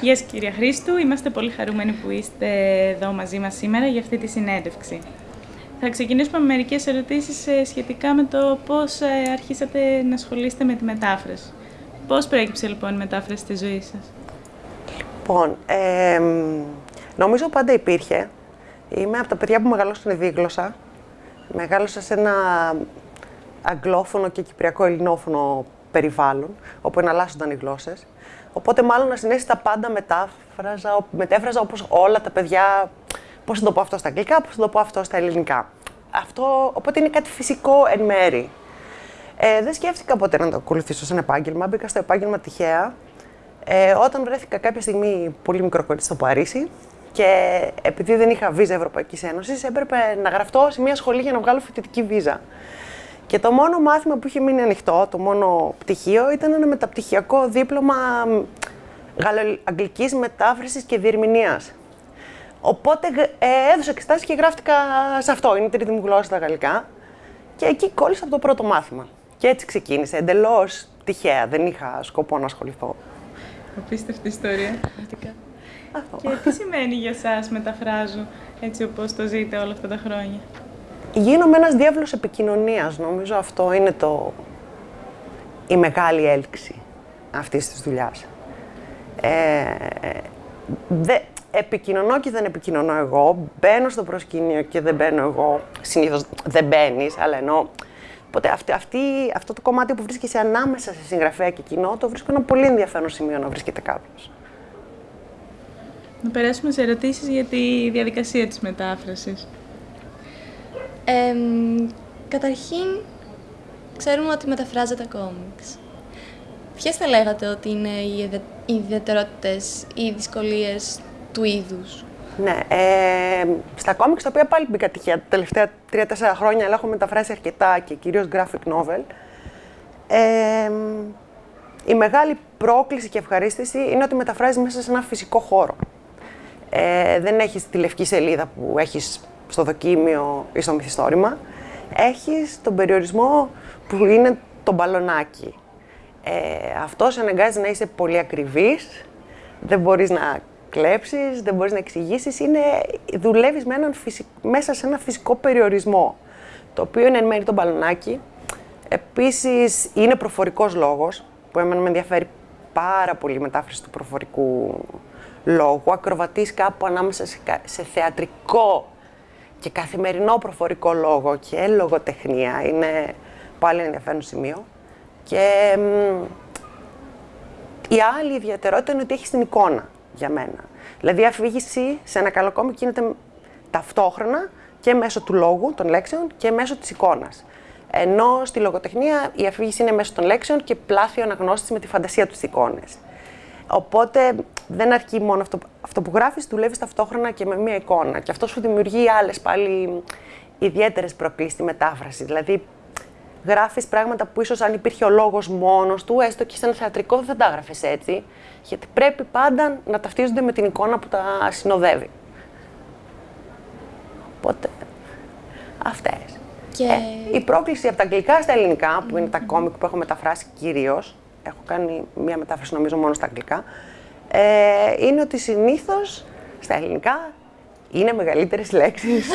Γεια σας κυρία Χρήστου, είμαστε πολύ χαρούμενοι που είστε εδώ μαζί μας σήμερα για αυτή τη συνέντευξη. Θα ξεκινήσουμε με μερικές ερωτήσεις ε, σχετικά με το πώς ε, αρχίσατε να ασχολείστε με τη μετάφραση. Πώς προέκυψε λοιπόν η μετάφραση στη ζωή σας; Λοιπόν, ε, νομίζω πάντα υπήρχε. Είμαι από τα παιδιά που μεγαλώσαν δίγλωσσα. Μεγάλωσα σε ένα αγγλόφωνο και κυπριακό ελληνόφωνο περιβάλλον, όπου εναλλάσσονταν οι γλώσσες. Οπότε, μάλλον να συνέσει τα πάντα μετάφραζα, μετέφραζα όπως όλα τα παιδιά. Πώς θα το πω αυτό στα αγγλικά, πώς θα το πω αυτό στα ελληνικά. Αυτό, οπότε είναι κάτι φυσικό εν μέρη. Ε, δεν σκέφτηκα ποτέ να το ακολουθήσω σαν επάγγελμα. Μπήκα στο επάγγελμα τυχαία. Ε, όταν βρέθηκα κάποια στιγμή πολύ μικρό κορίτσι στο Παρίσι και επειδή δεν είχα βίζα Ευρωπαϊκής Ένωσης, έπρεπε να γραφτώ σε μια σχολή για να βγάλω φοιτητική βίζα. Και το μόνο μάθημα που είχε μείνει ανοιχτό, το μόνο πτυχίο, ήταν ένα μεταπτυχιακό δίπλωμα γαλλοαγγλικής μετάφρασης και διερμηνίας. Οπότε ε, έδωσα εξετάσεις και γράφτηκα σε αυτό. Είναι η τρίτη μου γλώσσα τα γαλλικά. Και εκεί κόλλησα από το πρώτο μάθημα. Και έτσι ξεκίνησε, εντελώς τυχαία. Δεν είχα σκοπό να ασχοληθώ. Απίστευτη ιστορία. Αυτό. Και τι σημαίνει για εσά μεταφράζω έτσι όπως το ζείτε όλα αυτά τα χρόνια; Γίνομαι ένας διάβλος επικοινωνίας. Νομίζω αυτό είναι το... η μεγάλη έλξη αυτής της δουλειάς. Ε, δε, επικοινωνώ και δεν επικοινωνώ εγώ, μπαίνω στο προσκήνιο και δεν μπαίνω εγώ, συνήθως δεν μπαίνεις, αλλά ενώ Οπότε αυτή, αυτή, αυτό το κομμάτι που βρίσκεσαι ανάμεσα σε συγγραφέα και κοινό, το βρίσκω ένα πολύ ενδιαφέρον σημείο να βρίσκεται κάποιος. Να περάσουμε σε ερωτήσεις για τη διαδικασία της μετάφρασης. Ε, καταρχήν, ξέρουμε ότι μεταφράζετε κόμιξ. Ποιες θα λέγατε ότι είναι οι ιδιαιτερότητες ή οι δυσκολίες του είδους; Ναι, ε, στα κόμιξ, τα οποία πάλι μπήκα τυχαία τα τελευταία τρία-τέσσερα χρόνια, αλλά έχω μεταφράσει αρκετά και κυρίως graphic novel, ε, η μεγάλη πρόκληση και ευχαρίστηση είναι ότι μεταφράζεις μέσα σε ένα φυσικό χώρο. Ε, δεν έχεις τη λευκή σελίδα που έχεις στο δοκίμιο ή στο μυθιστόρημα, έχεις τον περιορισμό που είναι το μπαλονάκι. Ε, αυτός σε αναγκάζει να είσαι πολύ ακριβής, δεν μπορείς να κλέψεις, δεν μπορείς να εξηγήσεις, είναι, δουλεύεις με έναν μέσα σε ένα φυσικό περιορισμό, το οποίο είναι εν μέρει το μπαλονάκι. Επίσης, είναι προφορικός λόγος, που εμένα με ενδιαφέρει πάρα πολύ η μετάφραση του προφορικού λόγου. Ακροβατείς κάπου ανάμεσα σε θεατρικό και καθημερινό προφορικό λόγο και λογοτεχνία είναι πάλι ενδιαφέρον σημείο. Και η άλλη ιδιαιτερότητα είναι ότι έχει την εικόνα για μένα. Δηλαδή η αφήγηση σε ένα καλό κόμμα γίνεται ταυτόχρονα και μέσω του λόγου, των λέξεων και μέσω της εικόνας. Ενώ στη λογοτεχνία η αφήγηση είναι μέσω των λέξεων και πλάθει ο αναγνώστης με τη φαντασία τους στις εικόνες. Οπότε δεν αρκεί μόνο αυτό, αυτό που γράφεις, δουλεύεις ταυτόχρονα και με μία εικόνα. Και αυτό σου δημιουργεί άλλες πάλι ιδιαίτερες προκλήσεις στη μετάφραση. Δηλαδή, γράφεις πράγματα που ίσως αν υπήρχε ο λόγος μόνος του, έστω και σε ένα θεατρικό, δεν θα τα έγραφε έτσι. Γιατί πρέπει πάντα να ταυτίζονται με την εικόνα που τα συνοδεύει. Οπότε, αυτέ. Και... Ε, η πρόκληση από τα αγγλικά στα ελληνικά, που είναι τα κόμικ που έχω μεταφράσει κυρίως, έχω κάνει μία μετάφραση νομίζω μόνο στα αγγλικά, ε, είναι ότι συνήθως στα ελληνικά είναι μεγαλύτερες λέξεις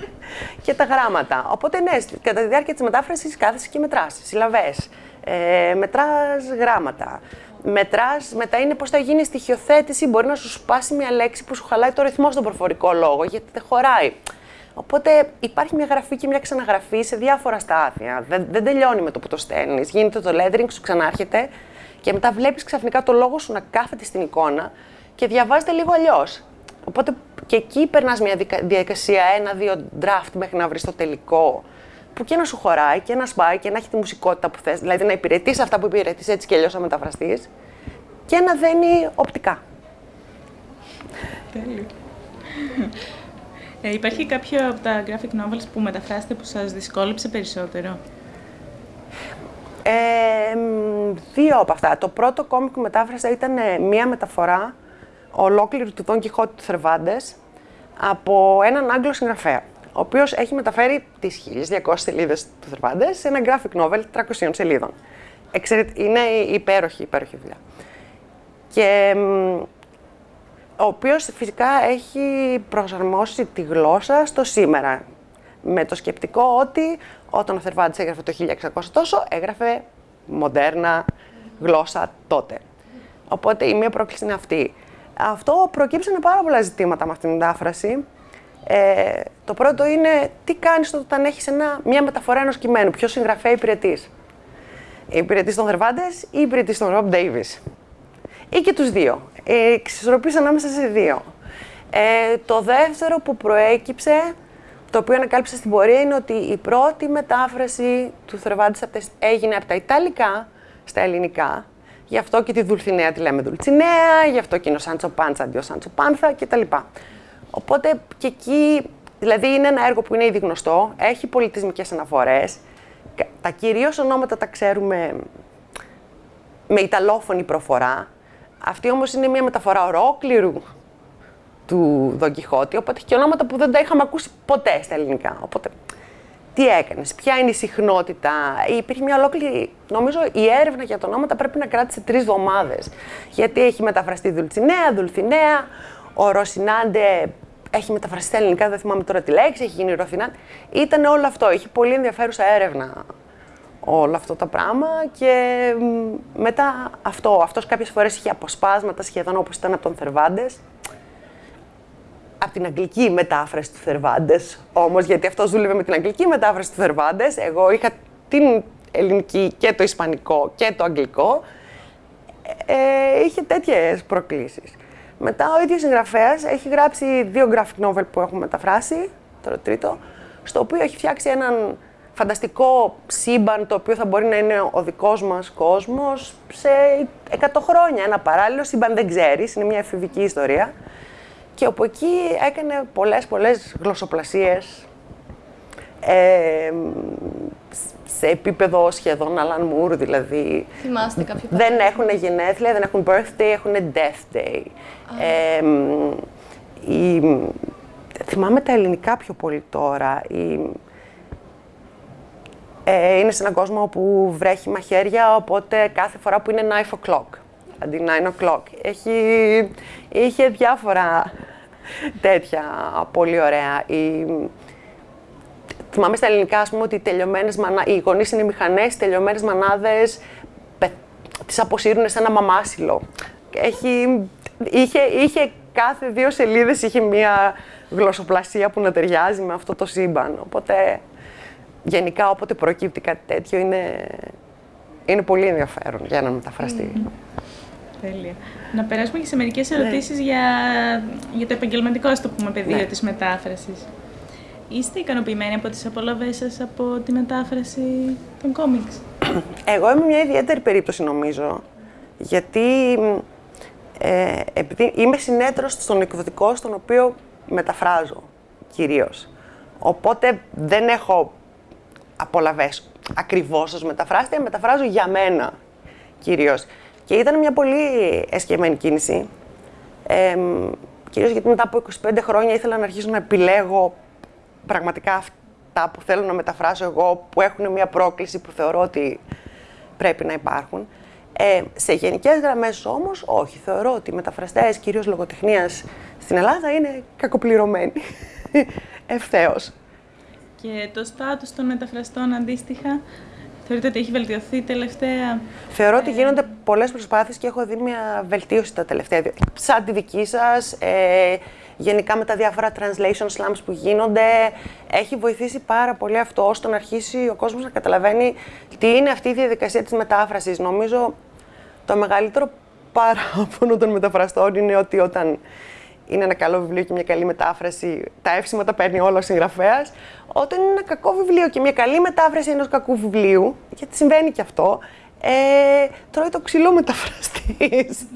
και τα γράμματα. Οπότε ναι, κατά τη διάρκεια της μετάφρασης κάθεσαι και μετράς συλλαβές, ε, μετράς γράμματα. Μετράς, μετά είναι πώς θα γίνει στοιχειοθέτηση, μπορεί να σου σπάσει μια λέξη που σου χαλάει το ρυθμό στον προφορικό λόγο, γιατί δεν χωράει. Οπότε υπάρχει μια γραφή και μια ξαναγραφή σε διάφορα στάδια. Δεν, δεν τελειώνει με το που το στέλνεις. Γίνεται το lettering, σου ξανάρχεται και μετά βλέπεις ξαφνικά το λόγο σου να κάθεται στην εικόνα και διαβάζεται λίγο αλλιώς. Οπότε και εκεί περνάς μια διαδικασία, ένα-δύο draft μέχρι να βρεις το τελικό. Που και να σου χωράει και να σπάει και να έχει τη μουσικότητα που θες. Δηλαδή να υπηρετείς αυτά που υπηρετείς έτσι και αλλιώς να μεταφραστείς και να δένει οπτικά. Τέλειο. Ε, υπάρχει κάποιο από τα graphic novels που μεταφράσετε που σας δυσκόλεψε περισσότερο; Ε, δύο από αυτά. Το πρώτο κόμικ που μετάφρασα ήταν ε, μία μεταφορά ολόκληρη του Don Quixote του Θερβάντες από έναν Άγγλο συγγραφέα, ο οποίος έχει μεταφέρει τις 1200 σελίδες του Θερβάντες σε ένα graphic novel 300 σελίδων. Είναι υπέροχη, υπέροχη δουλειά. Και ο οποίος φυσικά έχει προσαρμόσει τη γλώσσα στο σήμερα. Με το σκεπτικό ότι όταν ο Θερβάντης έγραφε το 1600 τόσο, έγραφε μοντέρνα γλώσσα τότε. Οπότε η μία πρόκληση είναι αυτή. Αυτό προκύψανε πάρα πολλά ζητήματα με αυτήν την μετάφραση. Ε, το πρώτο είναι τι κάνεις όταν έχεις ένα, μια μεταφορά ενός κειμένου, ποιος συγγραφέα υπηρετείς. Υπηρετείς των Θερβάντες ή υπηρετείς των Ρομπ Ντέιβις. Ή και τους δύο. Ε, ανάμεσα σε δύο. Ε, το δεύτερο που προέκυψε, το οποίο ανακάλυψα στην πορεία, είναι ότι η πρώτη μετάφραση του Θερβάντες έγινε από τα Ιταλικά στα ελληνικά. Γι' αυτό και τη Δουλθινέα τη λέμε Δουλτσινέα, γι' αυτό και είναι ο Σάντσο Πάντσα αντί ο Σάντσο Πάνθα κτλ. Οπότε και εκεί, δηλαδή είναι ένα έργο που είναι ήδη γνωστό, έχει πολιτισμικές αναφορές, τα κυρίως ονόματα τα ξέρουμε με ιταλόφωνη προφορά, αυτή όμως είναι μια μεταφορά ολόκληρου του Δον Κιχώτη, οπότε έχει και ονόματα που δεν τα είχαμε ακούσει ποτέ στα ελληνικά. Οπότε, τι έκανες, ποια είναι η συχνότητα; Υπήρχε μια ολόκληρη, νομίζω η έρευνα για τα ονόματα πρέπει να κράτησε τρεις εβδομάδες. Γιατί έχει μεταφραστεί Δουλτσινέα, Δουλθινέα, ο Ρωσινάντε έχει μεταφραστεί στα ελληνικά, δεν θυμάμαι τώρα τη λέξη, έχει γίνει Ροθινάντε. Ήταν όλο αυτό, έχει πολύ ενδιαφέρουσα έρευνα όλο αυτό το πράγμα και μετά αυτό, αυτός κάποιες φορές είχε αποσπάσματα σχεδόν όπως ήταν από τον Θερβάντες. Από την αγγλική μετάφραση του Θερβάντες όμως, γιατί αυτός δούλευε με την αγγλική μετάφραση του Θερβάντες. Εγώ είχα την ελληνική και το ισπανικό και το αγγλικό. Ε, είχε τέτοιες προκλήσεις. Μετά ο ίδιος συγγραφέας έχει γράψει δύο graphic novel που έχουν μεταφράσει, το τρίτο, στο οποίο έχει φτιάξει έναν φανταστικό σύμπαν το οποίο θα μπορεί να είναι ο δικός μας κόσμος σε 100 χρόνια. Ένα παράλληλο σύμπαν δεν ξέρεις, είναι μια εφηβική ιστορία. Και από εκεί έκανε πολλές, πολλές γλωσσοπλασίες ε, σε επίπεδο σχεδόν Alan Moore, δηλαδή. Θυμάστε κάποιο Δεν έχουν γενέθλια, δεν έχουν birthday, έχουν death day. Ε, η, θυμάμαι τα ελληνικά πιο πολύ τώρα. Η, ε, είναι σε έναν κόσμο που βρέχει μαχαίρια, οπότε κάθε φορά που είναι 9 o'clock, αντί 9 o'clock. Έχει, είχε διάφορα τέτοια πολύ ωραία. Η, θυμάμαι στα ελληνικά, ας πούμε, ότι οι, τελειωμένες μανα... οι γονείς είναι μηχανές, οι τελειωμένες μανάδες πε... τις αποσύρουν σε ένα μαμάσιλο. Έχει, είχε, είχε κάθε δύο σελίδες είχε μία γλωσσοπλασία που να ταιριάζει με αυτό το σύμπαν. Οπότε γενικά όποτε προκύπτει κάτι τέτοιο είναι, είναι πολύ ενδιαφέρον για να μεταφραστεί. Τέλεια. Να περάσουμε και σε μερικές ναι. ερωτήσεις για, για το επαγγελματικό, ας το πούμε, πεδίο ναι. της μετάφρασης. Είστε ικανοποιημένοι από τις απολαύές σας από τη μετάφραση των κόμιξ; Εγώ είμαι μια ιδιαίτερη περίπτωση νομίζω, γιατί ε, επειδή είμαι συνέτρος στον εκδοτικό στον οποίο μεταφράζω κυρίως. Οπότε δεν έχω απολαυές ακριβώς ως μεταφράστρια, μεταφράζω για μένα κυρίως. Και ήταν μια πολύ εσκεμμένη κίνηση. Ε, κυρίως γιατί μετά από 25 χρόνια ήθελα να αρχίσω να επιλέγω πραγματικά αυτά που θέλω να μεταφράσω εγώ, που έχουν μια πρόκληση που θεωρώ ότι πρέπει να υπάρχουν. Ε, σε γενικές γραμμές όμως, όχι. Θεωρώ ότι οι μεταφραστές, κυρίως λογοτεχνίας, στην Ελλάδα είναι κακοπληρωμένοι. Ευθέως. Και το στάτους των μεταφραστών αντίστοιχα, θεωρείτε ότι έχει βελτιωθεί τελευταία. Θεωρώ ότι ε, γίνονται πολλές προσπάθειες και έχω δει μια βελτίωση τα τελευταία. Σαν τη δική σας, ε, γενικά με τα διάφορα translation slams που γίνονται, έχει βοηθήσει πάρα πολύ αυτό ώστε να αρχίσει ο κόσμος να καταλαβαίνει τι είναι αυτή η διαδικασία της μετάφρασης. Νομίζω το μεγαλύτερο παράπονο των μεταφραστών είναι ότι όταν είναι ένα καλό βιβλίο και μια καλή μετάφραση, τα εύσημα τα παίρνει όλος ο συγγραφέας. Όταν είναι ένα κακό βιβλίο και μια καλή μετάφραση ενός κακού βιβλίου, γιατί συμβαίνει και αυτό, ε, τρώει το ξυλό μεταφραστής.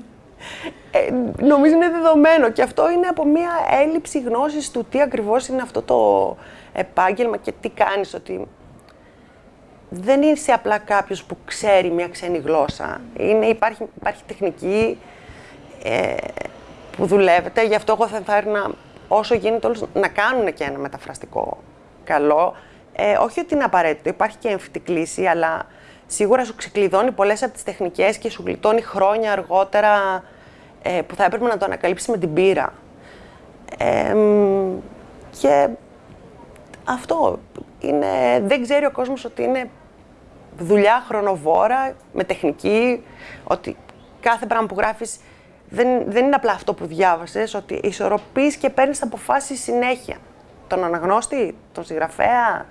Ε, νομίζω είναι δεδομένο και αυτό είναι από μια έλλειψη γνώσης του τι ακριβώς είναι αυτό το επάγγελμα και τι κάνεις, ότι δεν είσαι απλά κάποιος που ξέρει μια ξένη γλώσσα. Είναι, υπάρχει, υπάρχει τεχνική, ε, που δουλεύετε. Γι' αυτό εγώ θα ενθάρρυνα όσο γίνεται όλους να κάνουν και ένα μεταφραστικό καλό. Ε, όχι ότι είναι απαραίτητο, υπάρχει και έμφυτη κλίση, αλλά σίγουρα σου ξεκλειδώνει πολλές από τις τεχνικές και σου γλιτώνει χρόνια αργότερα ε, που θα έπρεπε να το ανακαλύψεις με την πείρα. και αυτό είναι, δεν ξέρει ο κόσμος ότι είναι δουλειά χρονοβόρα, με τεχνική, ότι κάθε πράγμα που γράφεις δεν, δεν είναι απλά αυτό που διάβασες, ότι ισορροπείς και παίρνεις αποφάσεις συνέχεια. Τον αναγνώστη, τον συγγραφέα,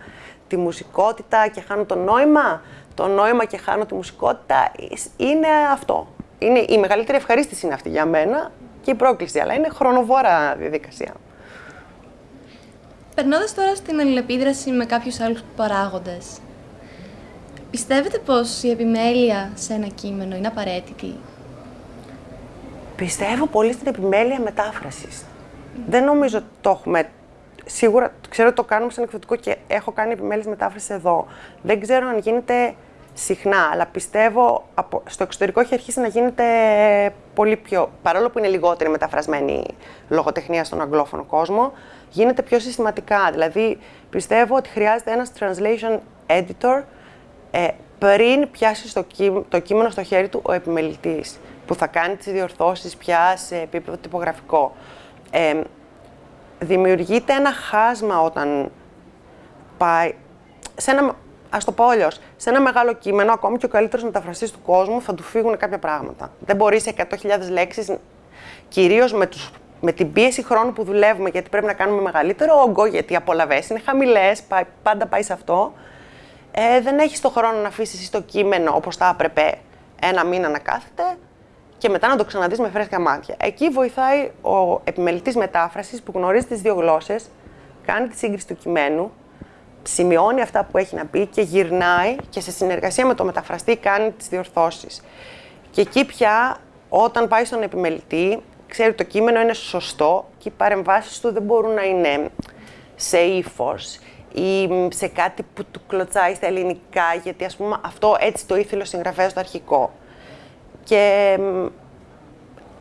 τη μουσικότητα και χάνω το νόημα, το νόημα και χάνω τη μουσικότητα, είναι αυτό. Είναι, η μεγαλύτερη ευχαρίστηση είναι αυτή για μένα και η πρόκληση, αλλά είναι χρονοβόρα διαδικασία. Περνώντας τώρα στην αλληλεπίδραση με κάποιους άλλους παράγοντες, πιστεύετε πως η επιμέλεια σε ένα κείμενο είναι απαραίτητη; Πιστεύω πολύ στην επιμέλεια μετάφρασης. Δεν νομίζω ότι το έχουμε. Σίγουρα ξέρω ότι το κάνουμε σαν εκδοτικό και έχω κάνει επιμέλεια μετάφρασης εδώ. Δεν ξέρω αν γίνεται συχνά, αλλά πιστεύω από, στο εξωτερικό έχει αρχίσει να γίνεται πολύ πιο. Παρόλο που είναι λιγότερη μεταφρασμένη λογοτεχνία στον αγγλόφωνο κόσμο, γίνεται πιο συστηματικά. Δηλαδή, πιστεύω ότι χρειάζεται ένας translation editor ε, πριν πιάσει το κείμενο στο χέρι του ο επιμελητής που θα κάνει τις διορθώσεις πια σε επίπεδο τυπογραφικό. Ε, δημιουργείται ένα χάσμα όταν πάει σε ένα, ας το πω αλλιώς, σε ένα μεγάλο κείμενο, ακόμη και ο καλύτερος μεταφραστής του κόσμου θα του φύγουν κάποια πράγματα. Δεν μπορεί σε 100.000 λέξεις, κυρίως με, τους, με την πίεση χρόνου που δουλεύουμε, γιατί πρέπει να κάνουμε μεγαλύτερο όγκο, γιατί οι απολαβές είναι χαμηλές, πάντα πάει σε αυτό, ε, δεν έχεις το χρόνο να αφήσεις το κείμενο όπως θα έπρεπε ένα μήνα να κάθεται, και μετά να το ξαναδείς με φρέσκα μάτια. Εκεί βοηθάει ο επιμελητής μετάφρασης που γνωρίζει τις δύο γλώσσες, κάνει τη σύγκριση του κειμένου, σημειώνει αυτά που έχει να πει και γυρνάει και σε συνεργασία με το μεταφραστή κάνει τις διορθώσεις. Και εκεί πια, όταν πάει στον επιμελητή, ξέρει ότι το κείμενο είναι σωστό και οι παρεμβάσεις του δεν μπορούν να είναι σε ύφος ή σε κάτι που του κλωτσάει στα ελληνικά, γιατί ας πούμε αυτό έτσι το ήθελε ο συγγραφέας στο αρχικό. Και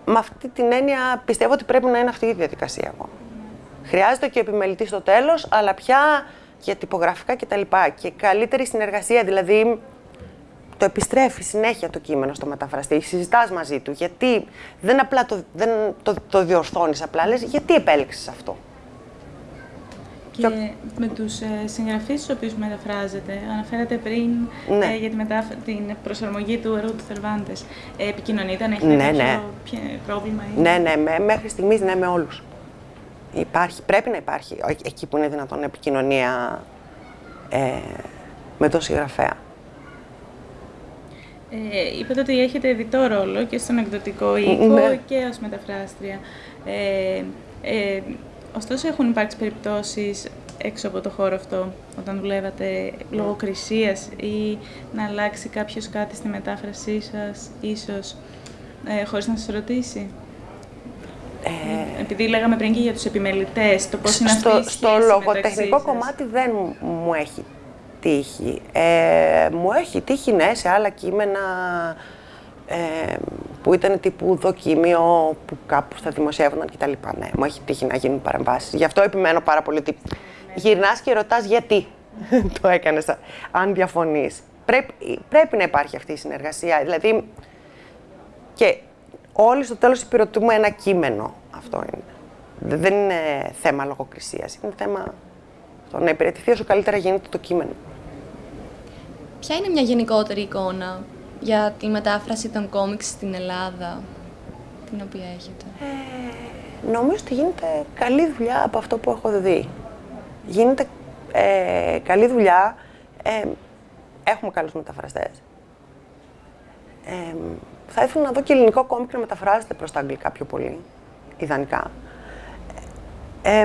με αυτή την έννοια πιστεύω ότι πρέπει να είναι αυτή η διαδικασία εγώ. Χρειάζεται και ο επιμελητής στο τέλος, αλλά πια για τυπογραφικά κτλ. Και καλύτερη συνεργασία, δηλαδή το επιστρέφει συνέχεια το κείμενο στο μεταφραστή, συζητάς μαζί του, γιατί δεν απλά το, δεν το, το διορθώνεις απλά, λες γιατί επέλεξες αυτό; Και με τους ε, συγγραφείς στους οποίους μεταφράζετε, αναφέρατε πριν ναι. ε, για τη μετάφ... την προσαρμογή του αιρού του Θερβάντες. Ε, επικοινωνείτε, αν έχετε ναι, κάποιο ναι. πρόβλημα. Ή... Ναι, ναι, με, μέχρι στιγμής ναι με όλους. Υπάρχει, πρέπει να υπάρχει εκεί που είναι δυνατόν επικοινωνία ε, με τον συγγραφέα. Ε, είπατε ότι έχετε διτό ρόλο και στον εκδοτικό οίκο ναι. και ως μεταφράστρια. Ε, ε, Ωστόσο, έχουν υπάρξει περιπτώσεις έξω από το χώρο αυτό, όταν δουλεύατε λογοκρισίας ή να αλλάξει κάποιος κάτι στη μετάφρασή σας, ίσως, ε, χωρίς να σας ρωτήσει; Ε, Επειδή λέγαμε πριν και για τους επιμελητές, το πώς είναι στο, αυτή η Στο λογοτεχνικό κομμάτι δεν μου έχει τύχει. Ε, μου έχει τύχει, ναι, σε άλλα κείμενα ε, που ήταν τύπου δοκίμιο που κάπου θα δημοσιεύονταν κτλ. Ναι, μου έχει τύχει να γίνουν παρεμβάσεις. Γι' αυτό επιμένω πάρα πολύ ότι γυρνάς και ρωτάς γιατί το έκανες, αν διαφωνείς. Πρέπει, πρέπει να υπάρχει αυτή η συνεργασία. Δηλαδή, και όλοι στο τέλος υπηρετούμε ένα κείμενο. Αυτό είναι. Δεν είναι θέμα λογοκρισίας. Είναι θέμα το να υπηρετηθεί όσο καλύτερα γίνεται το κείμενο. Ποια είναι μια γενικότερη εικόνα; Για τη μετάφραση των κόμιξ στην Ελλάδα, την οποία έχετε. Ε, νομίζω ότι γίνεται καλή δουλειά από αυτό που έχω δει. Γίνεται ε, καλή δουλειά. Ε, έχουμε καλούς μεταφραστές. Ε, θα ήθελα να δω και ελληνικό κόμικ να μεταφράζεται προς τα αγγλικά πιο πολύ, ιδανικά. Ε,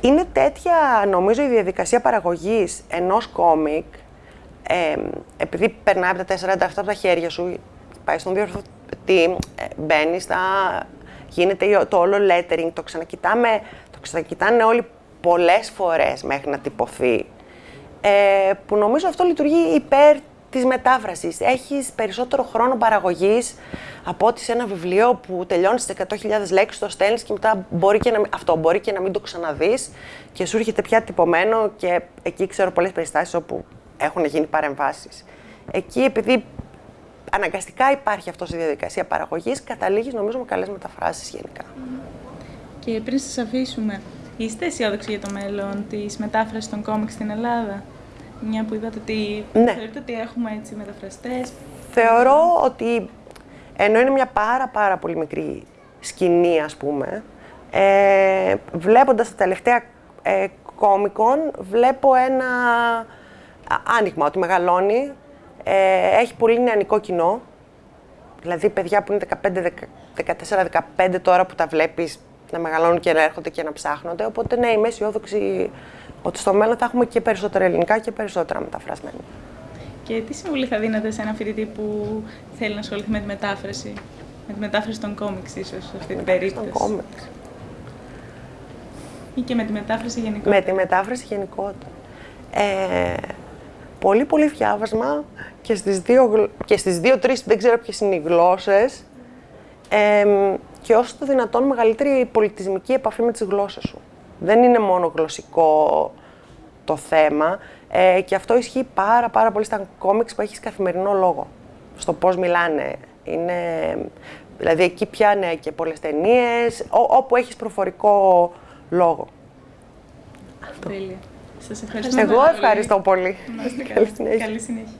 είναι τέτοια, νομίζω, η διαδικασία παραγωγής ενός κόμικ, ε, επειδή περνάει από τα 47 από τα χέρια σου, πάει στον διορθωτή, ε, μπαίνει στα. γίνεται το όλο lettering, το ξανακοιτάμε, το ξανακοιτάνε όλοι πολλές φορές μέχρι να τυπωθεί. Ε, που νομίζω αυτό λειτουργεί υπέρ της μετάφρασης. Έχεις περισσότερο χρόνο παραγωγής από ότι σε ένα βιβλίο που τελειώνεις στι 100.000 λέξεις, το στέλνεις και μετά μπορεί και να, αυτό μπορεί και να μην το ξαναδείς και σου έρχεται πια τυπωμένο. Και εκεί ξέρω πολλές περιστάσεις όπου έχουν γίνει παρεμβάσεις. Εκεί, επειδή αναγκαστικά υπάρχει αυτός η διαδικασία παραγωγής, καταλήγεις νομίζω με καλές μεταφράσεις γενικά. Και πριν σας αφήσουμε, είστε αισιόδοξοι για το μέλλον της μετάφρασης των κόμικ στην Ελλάδα; Μια που είδατε ότι Ναι. θεωρείτε ότι έχουμε έτσι μεταφραστές. Θεωρώ ότι ενώ είναι μια πάρα πάρα πολύ μικρή σκηνή, ας πούμε, ε, βλέποντας τα τελευταία ε, κόμικον, βλέπω ένα α, άνοιγμα, ότι μεγαλώνει, ε, έχει πολύ νεανικό κοινό, δηλαδή παιδιά που είναι 14-15 τώρα που τα βλέπεις να μεγαλώνουν και να έρχονται και να ψάχνονται, οπότε ναι, είμαι αισιόδοξη ότι στο μέλλον θα έχουμε και περισσότερα ελληνικά και περισσότερα μεταφρασμένα. Και τι συμβουλή θα δίνατε σε έναν φοιτητή που θέλει να ασχοληθεί με τη μετάφραση, με τη μετάφραση των κόμιξ ίσως, σε αυτή την περίπτωση. Στον κόμιξ. Ή και με τη μετάφραση γενικότερα. Με τη μετάφραση γενικότερα. Ε, πολύ πολύ διάβασμα και στις δύο, γλ- και στις δύο-τρεις, δεν ξέρω ποιες είναι οι γλώσσες, ε, και όσο το δυνατόν μεγαλύτερη πολιτισμική επαφή με τις γλώσσες σου. Δεν είναι μόνο γλωσσικό το θέμα ε, και αυτό ισχύει πάρα πάρα πολύ στα κόμιξ που έχεις καθημερινό λόγο. Στο πώς μιλάνε. Είναι, δηλαδή εκεί πιάνε και πολλές ταινίες, ό- όπου έχεις προφορικό λόγο. Τέλεια. Σας ευχαριστώ Εγώ πάρα πολύ. ευχαριστώ πολύ. Να είστε Καλή καλά. συνέχεια. Καλή συνέχεια.